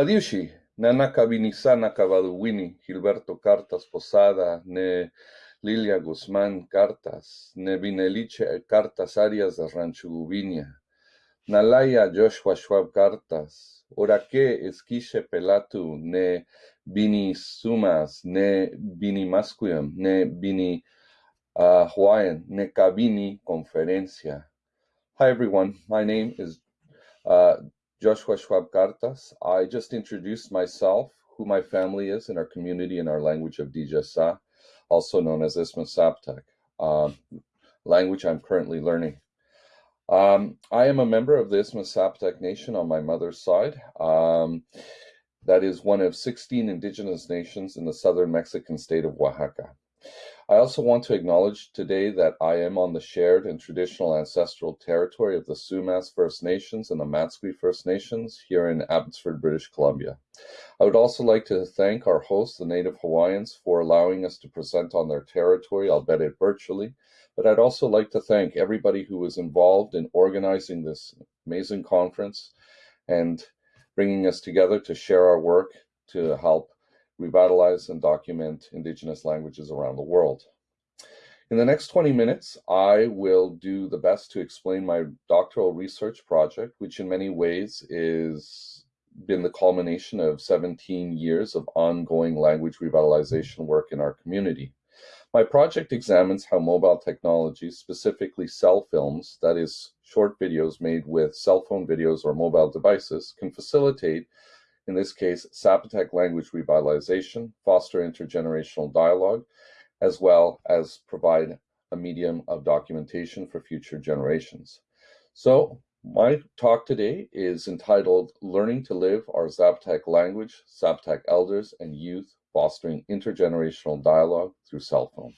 Padiushi, Nanaka Vinisana Cavaduwini, Gilberto Cartas Posada, Ne Lilia Guzmán Cartas, Ne Vineliche Cartas Arias de Ranchuguvinia, Nalaya Joshua Schwab Cartas, Oraque Esquiche Pelatu, Ne Bini Sumas, Ne Mascuim, Ne Bini uh, Hawaiian, Ne Kabini Conferencia. Hi everyone, my name is uh, Joshua Schwab Cartas. I just introduced myself, who my family is in our community in our language of Diidxazá, also known as Isthmus Zapotec, um, language I'm currently learning. Um, I am a member of the Isthmus Zapotec Nation on my mother's side. Um, that is one of 16 indigenous nations in the southern Mexican state of Oaxaca. I also want to acknowledge today that I am on the shared and traditional ancestral territory of the Sumas First Nations and the Matsqui First Nations here in Abbotsford, British Columbia. I would also like to thank our hosts, the Native Hawaiians, for allowing us to present on their territory, albeit virtually. But I'd also like to thank everybody who was involved in organizing this amazing conference and bringing us together to share our work to help revitalize and document Indigenous languages around the world. In the next 20 minutes, I will do the best to explain my doctoral research project, which in many ways is been the culmination of 17 years of ongoing language revitalization work in our community. My project examines how mobile technologies, specifically cell films, that is, short videos made with cell phone videos or mobile devices, can facilitate in this case, Zapotec language revitalization, foster intergenerational dialogue, as well as provide a medium of documentation for future generations. So my talk today is entitled Learning to Live Our Zapotec Language, Zapotec Elders and Youth Fostering Intergenerational Dialogue Through Cell Phone.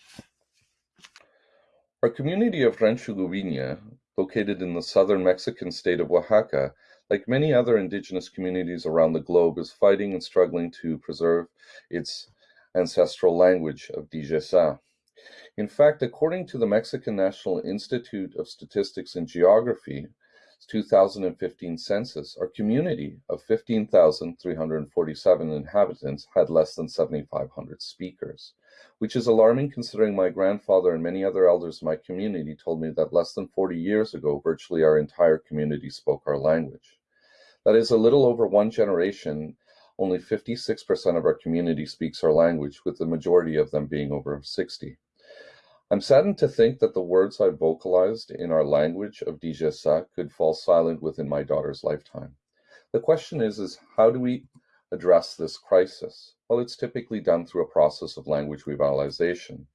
Our community of Rancho Guvinia, located in the southern Mexican state of Oaxaca, like many other indigenous communities around the globe, is fighting and struggling to preserve its ancestral language of Diidxazá. In fact, according to the Mexican National Institute of Statistics and Geography, 2015 census, our community of 15,347 inhabitants had less than 7,500 speakers, which is alarming considering my grandfather and many other elders in my community told me that less than 40 years ago, virtually our entire community spoke our language. That is a little over one generation, only 56% of our community speaks our language, with the majority of them being over 60. I'm saddened to think that the words I vocalized in our language of Diidxazá could fall silent within my daughter's lifetime. The question is, is how do we address this crisis? Well, it's typically done through a process of language revitalization.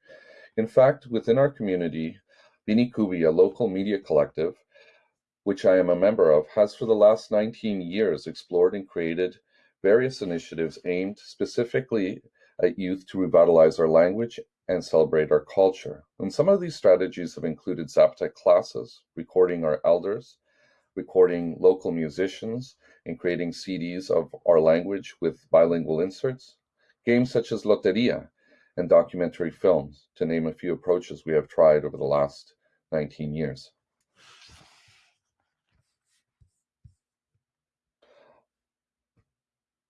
In fact, within our community, Bini Kubi, a local media collective, which I am a member of, has for the last 19 years explored and created various initiatives aimed specifically at youth to revitalize our language and celebrate our culture. And some of these strategies have included Zapotec classes, recording our elders, recording local musicians, and creating CDs of our language with bilingual inserts, games such as Loteria, and documentary films, to name a few approaches we have tried over the last 19 years.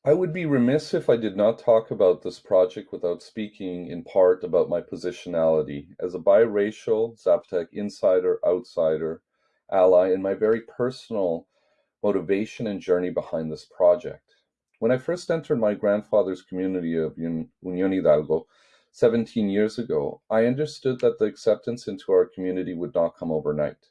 I would be remiss if I did not talk about this project without speaking in part about my positionality as a biracial Zapotec insider, outsider, ally, and my very personal motivation and journey behind this project. When I first entered my grandfather's community of Union Hidalgo 17 years ago, I understood that the acceptance into our community would not come overnight.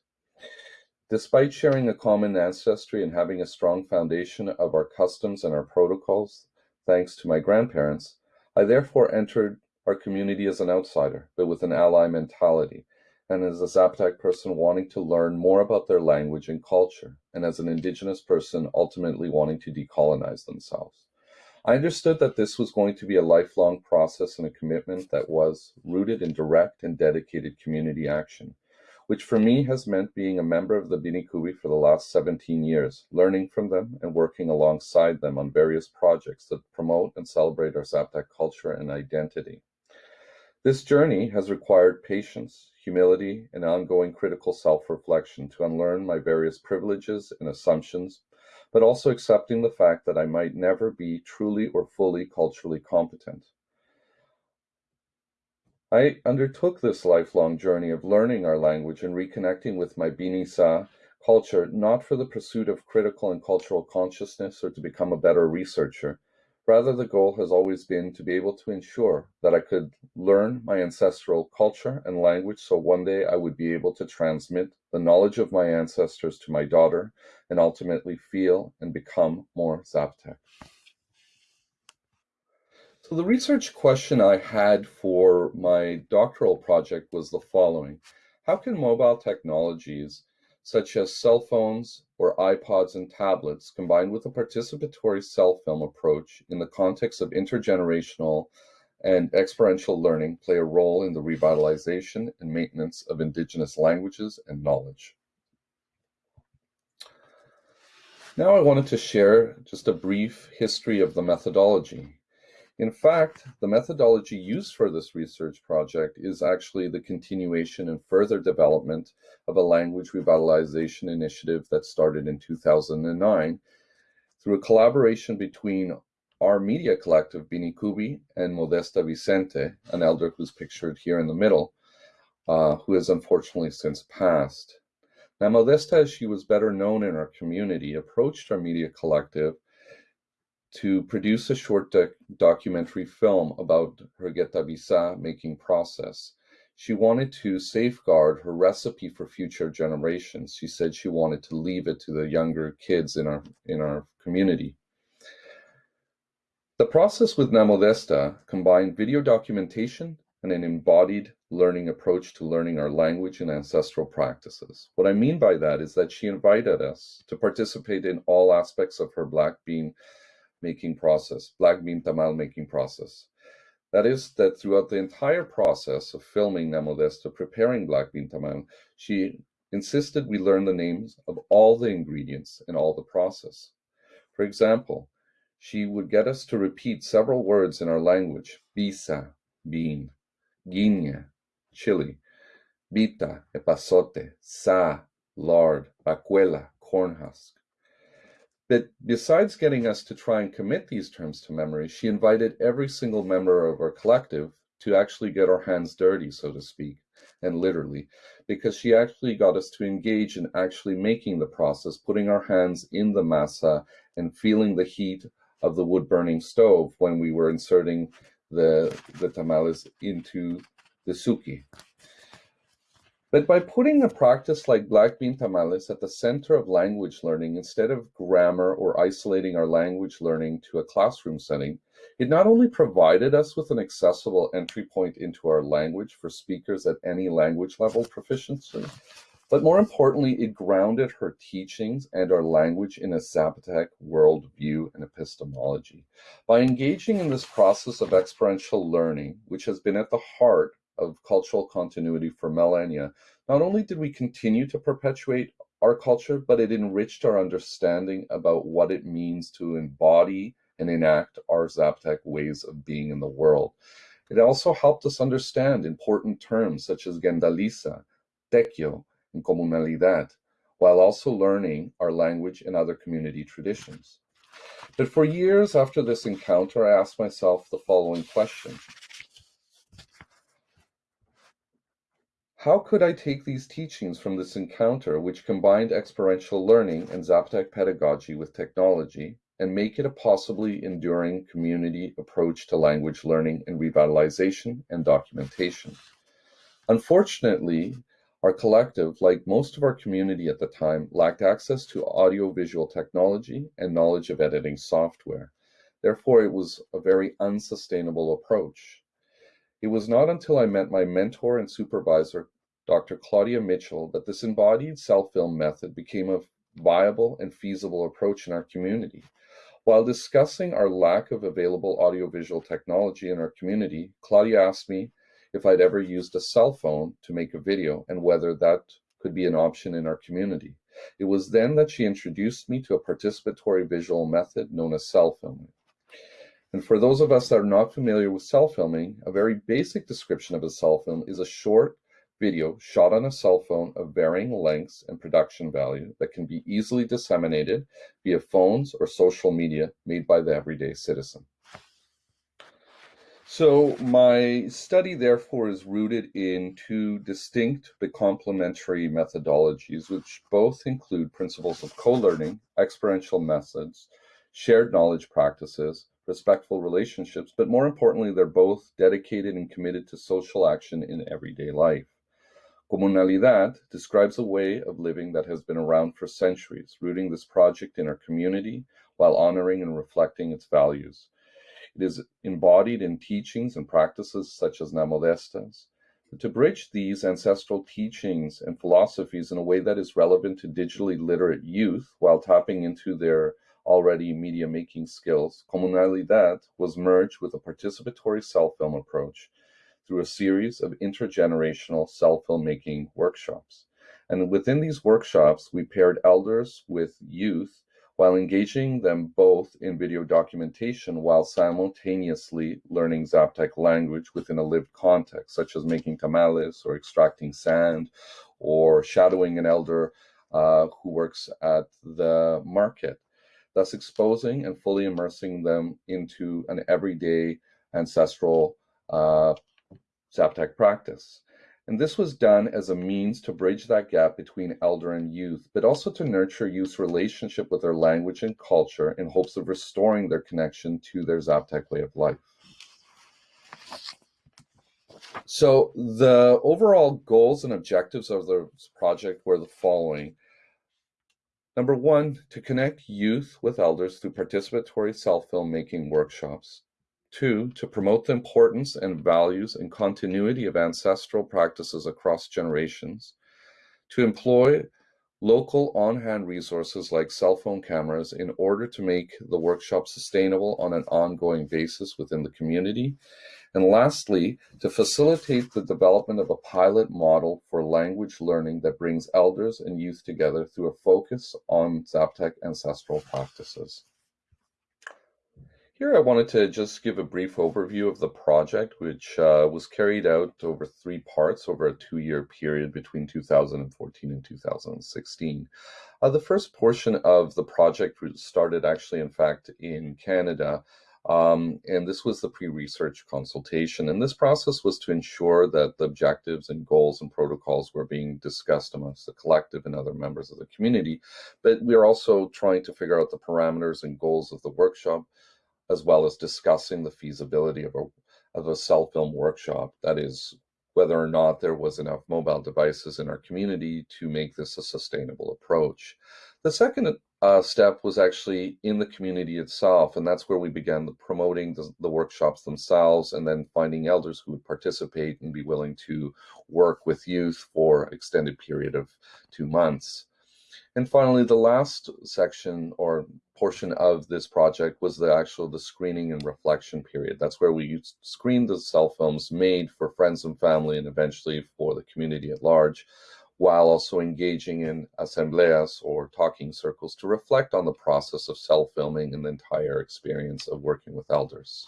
Despite sharing a common ancestry and having a strong foundation of our customs and our protocols, thanks to my grandparents, I therefore entered our community as an outsider, but with an ally mentality, and as a Zapotec person wanting to learn more about their language and culture, and as an indigenous person ultimately wanting to decolonize themselves. I understood that this was going to be a lifelong process and a commitment that was rooted in direct and dedicated community action which for me has meant being a member of the Binikubi for the last 17 years, learning from them and working alongside them on various projects that promote and celebrate our Zapotec culture and identity. This journey has required patience, humility, and ongoing critical self-reflection to unlearn my various privileges and assumptions, but also accepting the fact that I might never be truly or fully culturally competent. I undertook this lifelong journey of learning our language and reconnecting with my Binisa culture, not for the pursuit of critical and cultural consciousness or to become a better researcher. Rather, the goal has always been to be able to ensure that I could learn my ancestral culture and language so one day I would be able to transmit the knowledge of my ancestors to my daughter and ultimately feel and become more Zapotec. So the research question I had for my doctoral project was the following. How can mobile technologies such as cell phones or iPods and tablets combined with a participatory cell film approach in the context of intergenerational and experiential learning play a role in the revitalization and maintenance of indigenous languages and knowledge? Now I wanted to share just a brief history of the methodology. In fact, the methodology used for this research project is actually the continuation and further development of a language revitalization initiative that started in 2009 through a collaboration between our media collective, Binikubi, and Modesta Vicente, an elder who's pictured here in the middle, uh, who has unfortunately since passed. Now, Modesta, as she was better known in our community, approached our media collective to produce a short doc documentary film about her Getabisa making process. She wanted to safeguard her recipe for future generations. She said she wanted to leave it to the younger kids in our in our community. The process with Namodesta combined video documentation and an embodied learning approach to learning our language and ancestral practices. What I mean by that is that she invited us to participate in all aspects of her Black Bean making process, black bean tamal making process. That is, that throughout the entire process of filming Namodesta preparing black bean tamal, she insisted we learn the names of all the ingredients in all the process. For example, she would get us to repeat several words in our language, bisa, bean, guinea, chili, bita, epazote, sa, lard, bacuela, corn But besides getting us to try and commit these terms to memory, she invited every single member of our collective to actually get our hands dirty, so to speak, and literally, because she actually got us to engage in actually making the process, putting our hands in the masa and feeling the heat of the wood burning stove when we were inserting the, the tamales into the suki. But by putting a practice like black bean tamales at the center of language learning instead of grammar or isolating our language learning to a classroom setting, it not only provided us with an accessible entry point into our language for speakers at any language level proficiency, but more importantly, it grounded her teachings and our language in a Zapotec worldview and epistemology. By engaging in this process of experiential learning, which has been at the heart of cultural continuity for millennia, not only did we continue to perpetuate our culture, but it enriched our understanding about what it means to embody and enact our Zapotec ways of being in the world. It also helped us understand important terms such as Gendaliza, Tequio, and Comunalidad, while also learning our language and other community traditions. But for years after this encounter, I asked myself the following question. How could I take these teachings from this encounter, which combined experiential learning and Zapotec pedagogy with technology, and make it a possibly enduring community approach to language learning and revitalization and documentation? Unfortunately, our collective, like most of our community at the time, lacked access to audiovisual technology and knowledge of editing software. Therefore, it was a very unsustainable approach. It was not until I met my mentor and supervisor, Dr. Claudia Mitchell that this embodied cell film method became a viable and feasible approach in our community. While discussing our lack of available audiovisual technology in our community, Claudia asked me if I'd ever used a cell phone to make a video and whether that could be an option in our community. It was then that she introduced me to a participatory visual method known as cell filming. And for those of us that are not familiar with cell filming, a very basic description of a cell film is a short video shot on a cell phone of varying lengths and production value that can be easily disseminated via phones or social media made by the everyday citizen. So my study therefore is rooted in two distinct but complementary methodologies which both include principles of co-learning, experiential methods, shared knowledge practices, respectful relationships, but more importantly, they're both dedicated and committed to social action in everyday life. Comunalidad describes a way of living that has been around for centuries, rooting this project in our community while honoring and reflecting its values. It is embodied in teachings and practices such as Namodestas. To bridge these ancestral teachings and philosophies in a way that is relevant to digitally literate youth while tapping into their already media making skills, Comunalidad was merged with a participatory cell film approach through a series of intergenerational cell filmmaking workshops. And within these workshops, we paired elders with youth while engaging them both in video documentation while simultaneously learning Zapotec language within a lived context, such as making tamales or extracting sand or shadowing an elder uh, who works at the market, thus exposing and fully immersing them into an everyday ancestral uh, Zapotec practice. And this was done as a means to bridge that gap between elder and youth, but also to nurture youth's relationship with their language and culture in hopes of restoring their connection to their Zapotec way of life. So the overall goals and objectives of the project were the following. Number one, to connect youth with elders through participatory cell-filmmaking workshops. Two, to promote the importance and values and continuity of ancestral practices across generations. To employ local on-hand resources like cell phone cameras in order to make the workshop sustainable on an ongoing basis within the community. And lastly, to facilitate the development of a pilot model for language learning that brings elders and youth together through a focus on Zapotec ancestral practices. Here I wanted to just give a brief overview of the project, which uh, was carried out over three parts over a two-year period between 2014 and 2016. Uh, the first portion of the project started actually, in fact, in Canada, um, and this was the pre-research consultation. And this process was to ensure that the objectives and goals and protocols were being discussed amongst the collective and other members of the community. But we are also trying to figure out the parameters and goals of the workshop, as well as discussing the feasibility of a, of a cell film workshop. That is, whether or not there was enough mobile devices in our community to make this a sustainable approach. The second uh, step was actually in the community itself, and that's where we began the promoting the, the, workshops themselves and then finding elders who would participate and be willing to work with youth for extended period of two months. And finally, the last section or portion of this project was the actual the screening and reflection period. That's where we screened the cell films made for friends and family and eventually for the community at large, while also engaging in asambleas or talking circles to reflect on the process of cell filming and the entire experience of working with elders.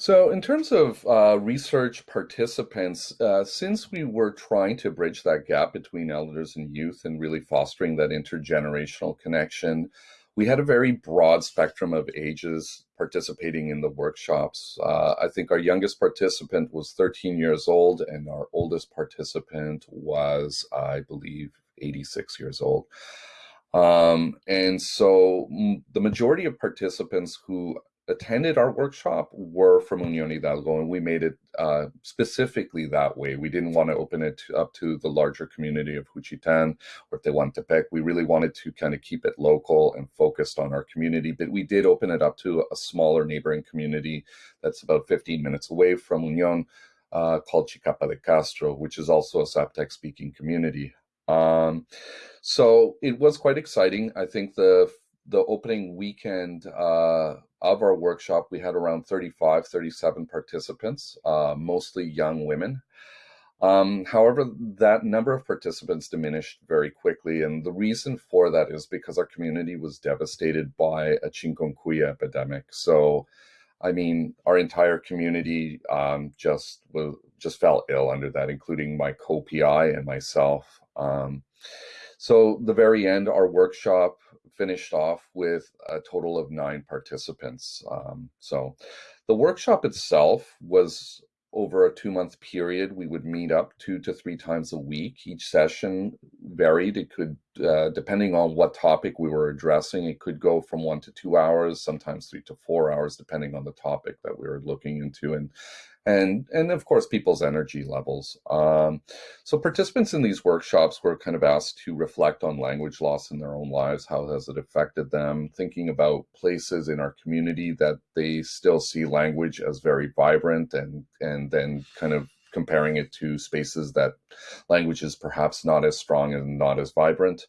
So in terms of uh, research participants, uh, since we were trying to bridge that gap between elders and youth and really fostering that intergenerational connection, we had a very broad spectrum of ages participating in the workshops. Uh, I think our youngest participant was 13 years old and our oldest participant was, I believe, 86 years old. Um, and so the majority of participants who attended our workshop were from Union Hidalgo, and we made it uh, specifically that way. We didn't want to open it up to the larger community of Juchitán or Tehuantepec. We really wanted to kind of keep it local and focused on our community, but we did open it up to a smaller neighboring community that's about 15 minutes away from Union uh, called Chicapa de Castro, which is also a Zapotec speaking community. Um, so it was quite exciting. I think the the opening weekend uh, of our workshop, we had around 35, 37 participants, uh, mostly young women. Um, however, that number of participants diminished very quickly, and the reason for that is because our community was devastated by a chikungunya epidemic. So, I mean, our entire community um, just just fell ill under that, including my co-PI and myself. Um, so the very end, our workshop finished off with a total of nine participants. Um, so the workshop itself was over a two month period. We would meet up two to three times a week. Each session varied. It could, uh, depending on what topic we were addressing, it could go from one to two hours, sometimes three to four hours, depending on the topic that we were looking into. And and and of course people's energy levels. Um, so participants in these workshops were kind of asked to reflect on language loss in their own lives. How has it affected them? Thinking about places in our community that they still see language as very vibrant, and and then kind of comparing it to spaces that language is perhaps not as strong and not as vibrant.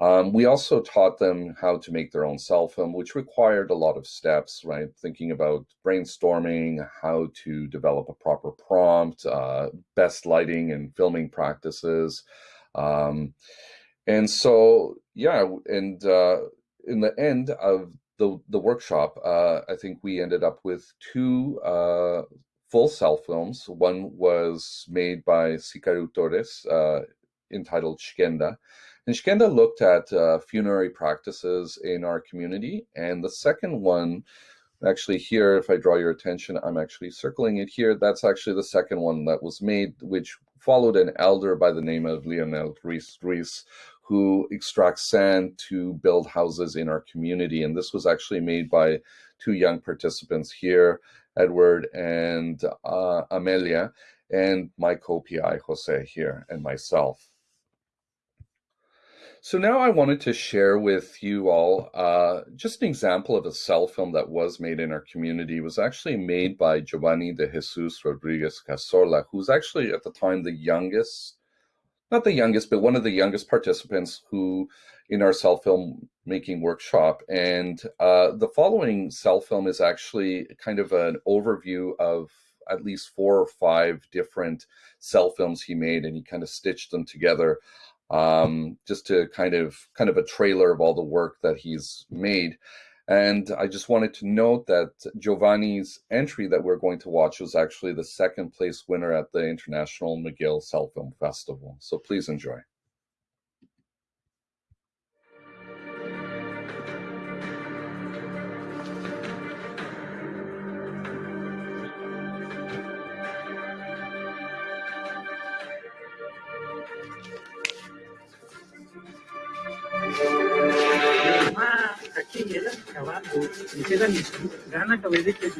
Um, we also taught them how to make their own cell film, which required a lot of steps, right? Thinking about brainstorming, how to develop a proper prompt, uh, best lighting and filming practices. Um, and so, yeah, and uh, in the end of the, the workshop, uh, I think we ended up with two uh, full cell films. One was made by Sikaru Torres, uh, entitled Shkenda, and Shkenda looked at uh, funerary practices in our community. And the second one, actually here, if I draw your attention, I'm actually circling it here. That's actually the second one that was made, which followed an elder by the name of Lionel Ruiz Ruiz, who extracts sand to build houses in our community. And this was actually made by two young participants here, Edward and uh, Amelia, and my co-PI, Jose, here, and myself. So now I wanted to share with you all uh, just an example of a cell film that was made in our community. It was actually made by Giovanni de Jesus Rodriguez Casola, who's actually at the time the youngest, not the youngest, but one of the youngest participants who in our cell film making workshop. And uh, the following cell film is actually kind of an overview of at least four or five different cell films he made, and he kind of stitched them together um, just to kind of kind of a trailer of all the work that he's made. And I just wanted to note that Giovanni's entry that we're going to watch was actually the second place winner at the International McGill Cell Film Festival. So please enjoy. trabajo, me queda mi gana que de que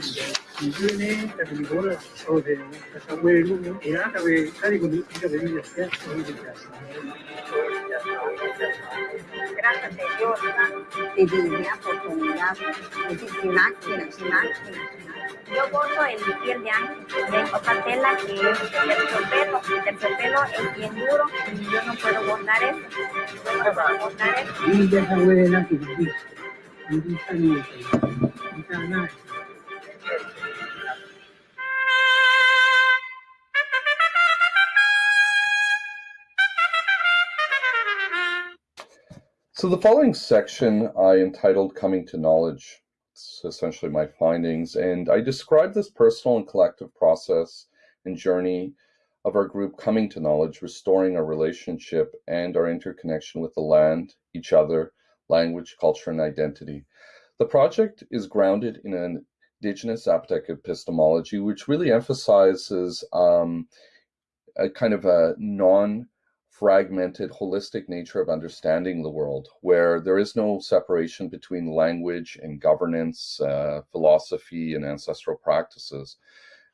mi viene la película o de casa huevo, y que ve cada con de mi casa, o mi casa. Gracias a Dios, te di una oportunidad, Yo gozo en mi piel de ángel, de patela que es el chopelo, el chopelo es bien duro, y yo no puedo gozar eso, no puedo gozar eso. So the following section I entitled Coming to Knowledge. It's essentially my findings, and I describe this personal and collective process and journey of our group coming to knowledge, restoring our relationship and our interconnection with the land, each other, language, culture, and identity. The project is grounded in an indigenous Zapotec epistemology, which really emphasizes um, a kind of a non fragmented, holistic nature of understanding the world, where there is no separation between language and governance, uh, philosophy, and ancestral practices.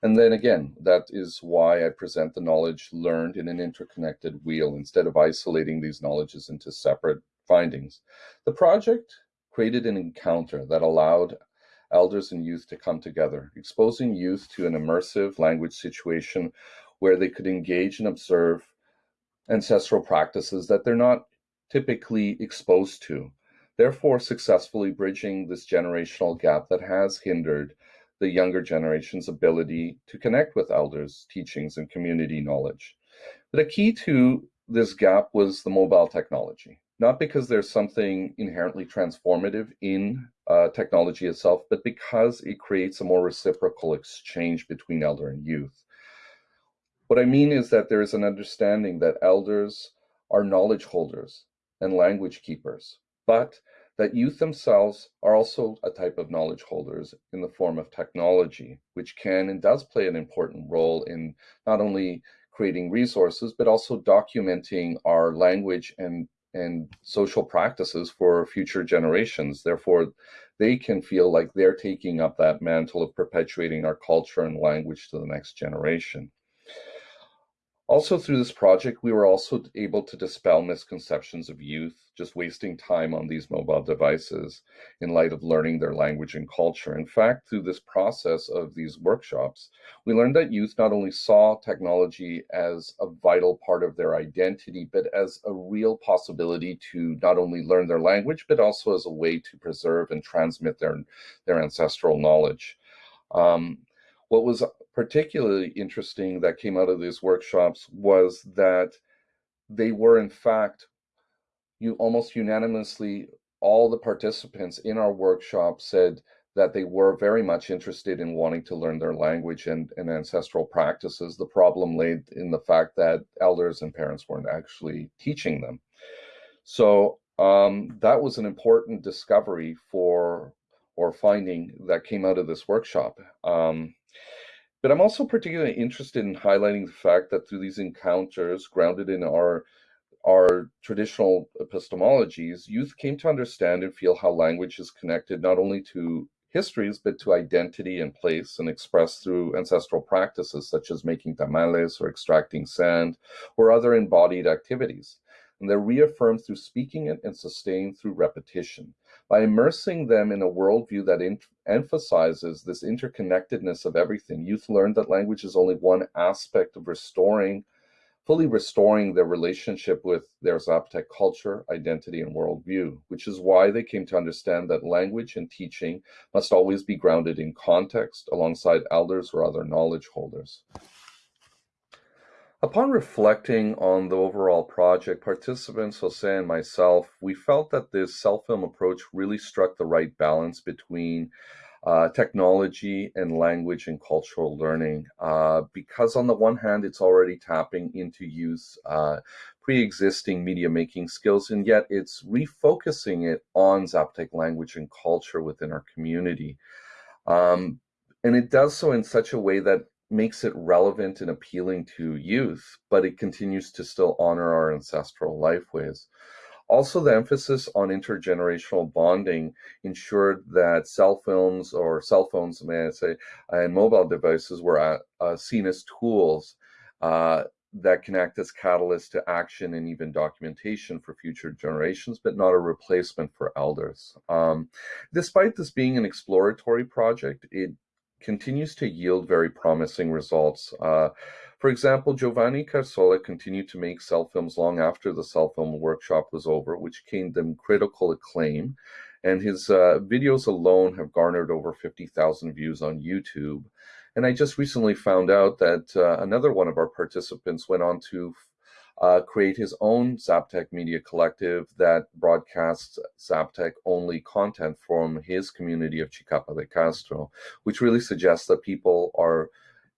And then again, that is why I present the knowledge learned in an interconnected wheel instead of isolating these knowledges into separate findings. The project created an encounter that allowed elders and youth to come together, exposing youth to an immersive language situation where they could engage and observe ancestral practices that they're not typically exposed to, therefore successfully bridging this generational gap that has hindered the younger generation's ability to connect with elders, teachings, and community knowledge. But a key to this gap was the mobile technology not because there's something inherently transformative in uh, technology itself, but because it creates a more reciprocal exchange between elder and youth. What I mean is that there is an understanding that elders are knowledge holders and language keepers, but that youth themselves are also a type of knowledge holders in the form of technology, which can and does play an important role in not only creating resources, but also documenting our language and and social practices for future generations. Therefore, they can feel like they're taking up that mantle of perpetuating our culture and language to the next generation. Also through this project, we were also able to dispel misconceptions of youth just wasting time on these mobile devices in light of learning their language and culture. In fact, through this process of these workshops, we learned that youth not only saw technology as a vital part of their identity, but as a real possibility to not only learn their language, but also as a way to preserve and transmit their, their ancestral knowledge. Um, what was particularly interesting that came out of these workshops was that they were in fact you almost unanimously all the participants in our workshop said that they were very much interested in wanting to learn their language and, and ancestral practices. The problem lay in the fact that elders and parents weren't actually teaching them. So um, that was an important discovery for or finding that came out of this workshop. Um, but I'm also particularly interested in highlighting the fact that through these encounters, grounded in our our traditional epistemologies, youth came to understand and feel how language is connected not only to histories, but to identity and place and expressed through ancestral practices such as making tamales or extracting sand or other embodied activities. And they're reaffirmed through speaking it and sustained through repetition. By immersing them in a worldview that emphasizes this interconnectedness of everything, youth learn that language is only one aspect of restoring, fully restoring their relationship with their Zapotec culture, identity, and worldview, which is why they came to understand that language and teaching must always be grounded in context alongside elders or other knowledge holders. Upon reflecting on the overall project, participants, Jose and myself, we felt that this cell-film approach really struck the right balance between uh, technology and language and cultural learning. Uh, because on the one hand, it's already tapping into youth uh, pre-existing media making skills, and yet it's refocusing it on Zapotec language and culture within our community. Um, and it does so in such a way that makes it relevant and appealing to youth, but it continues to still honor our ancestral lifeways. Also, the emphasis on intergenerational bonding ensured that cell films or cell phones, may I say, and mobile devices were uh, uh, seen as tools uh, that can act as catalysts to action and even documentation for future generations, but not a replacement for elders. Um, despite this being an exploratory project, it continues to yield very promising results. Uh, for example, Giovanni Carsola continued to make cell films long after the cell film workshop was over, which gained them critical acclaim. And his uh, videos alone have garnered over 50,000 views on YouTube. And I just recently found out that uh, another one of our participants went on to uh, create his own Zapotec Media Collective that broadcasts Zapotec only content from his community of Chicapa de Castro, which really suggests that people are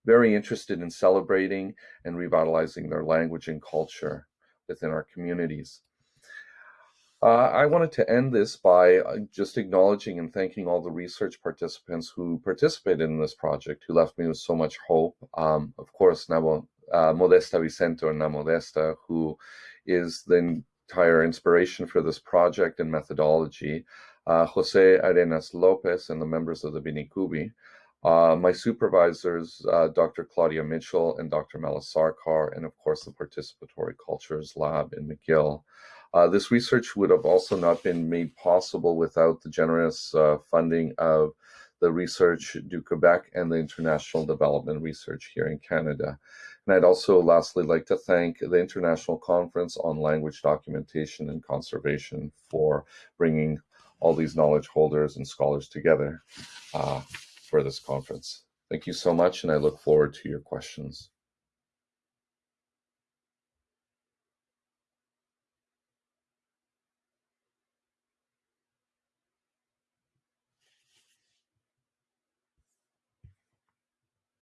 very interested in celebrating and revitalizing their language and culture within our communities. Uh, I wanted to end this by uh, just acknowledging and thanking all the research participants who participated in this project, who left me with so much hope. Um, of course, Nabo uh, Modesta Vicente or Na Modesta, who is the entire inspiration for this project and methodology, uh, Jose Arenas Lopez and the members of the Binikubi, uh, my supervisors, uh, Dr. Claudia Mitchell and Dr. Mela Sarkar, and of course the Participatory Cultures Lab in McGill. Uh, this research would have also not been made possible without the generous uh, funding of the Research du Quebec and the International Development Research here in Canada. And I'd also lastly like to thank the International Conference on Language Documentation and Conservation for bringing all these knowledge holders and scholars together uh, for this conference. Thank you so much, and I look forward to your questions.